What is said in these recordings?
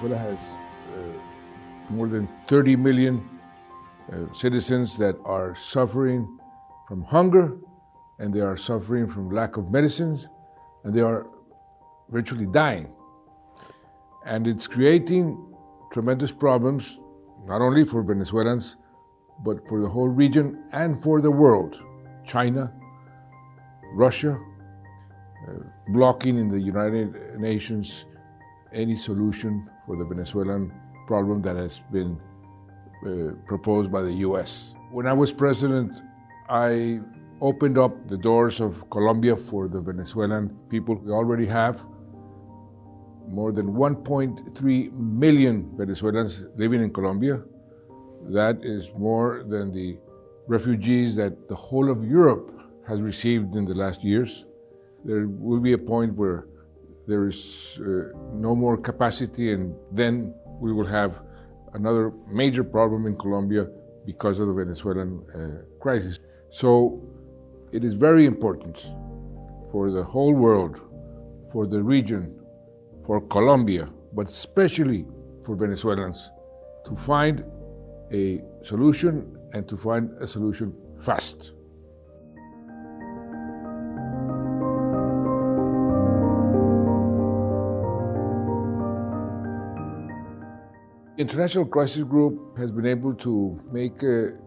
Venezuela has uh, more than 30 million uh, citizens that are suffering from hunger and they are suffering from lack of medicines and they are virtually dying. And it's creating tremendous problems, not only for Venezuelans, but for the whole region and for the world. China, Russia, uh, blocking in the United Nations any solution for the Venezuelan problem that has been uh, proposed by the US. When I was president, I opened up the doors of Colombia for the Venezuelan people we already have. More than 1.3 million Venezuelans living in Colombia. That is more than the refugees that the whole of Europe has received in the last years. There will be a point where there is uh, no more capacity, and then we will have another major problem in Colombia because of the Venezuelan uh, crisis. So it is very important for the whole world, for the region, for Colombia, but especially for Venezuelans to find a solution and to find a solution fast. International Crisis Group has been able to make uh,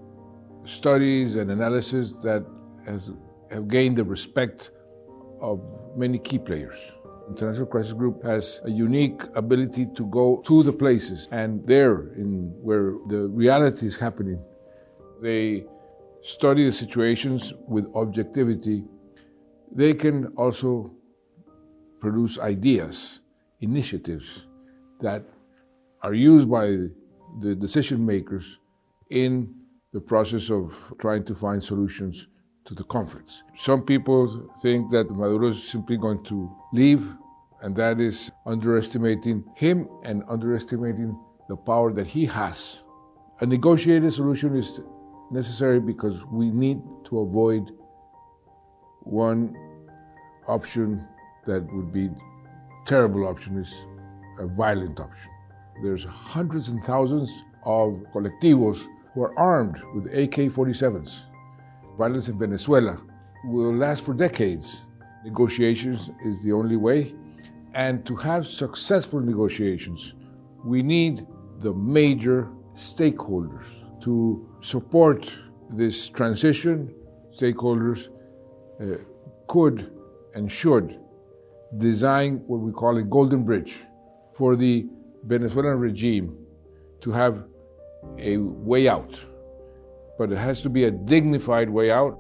studies and analysis that has, have gained the respect of many key players. International Crisis Group has a unique ability to go to the places and there in where the reality is happening. They study the situations with objectivity. They can also produce ideas, initiatives that are used by the decision makers in the process of trying to find solutions to the conflicts. Some people think that Maduro is simply going to leave, and that is underestimating him and underestimating the power that he has. A negotiated solution is necessary because we need to avoid one option that would be terrible option is a violent option. There's hundreds and thousands of colectivos who are armed with AK-47s. Violence in Venezuela will last for decades. Negotiations is the only way. And to have successful negotiations, we need the major stakeholders to support this transition. Stakeholders uh, could and should design what we call a golden bridge for the Venezuelan regime to have a way out. But it has to be a dignified way out.